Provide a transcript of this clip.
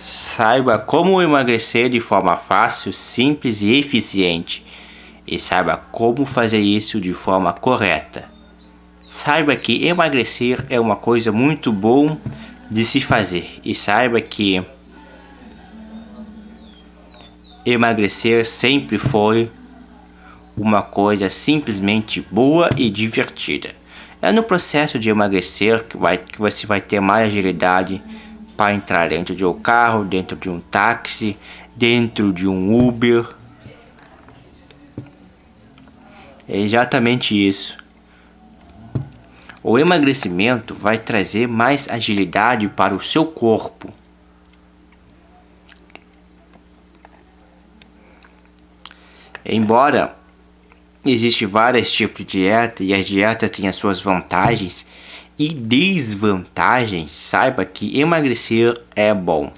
Saiba como emagrecer de forma fácil, simples e eficiente. E saiba como fazer isso de forma correta. Saiba que emagrecer é uma coisa muito bom de se fazer. E saiba que emagrecer sempre foi uma coisa simplesmente boa e divertida. É no processo de emagrecer que, vai, que você vai ter mais agilidade para entrar dentro de um carro, dentro de um táxi, dentro de um Uber. É exatamente isso. O emagrecimento vai trazer mais agilidade para o seu corpo. Embora existe vários tipos de dieta e a dieta tem as suas vantagens e desvantagens, saiba que emagrecer é bom.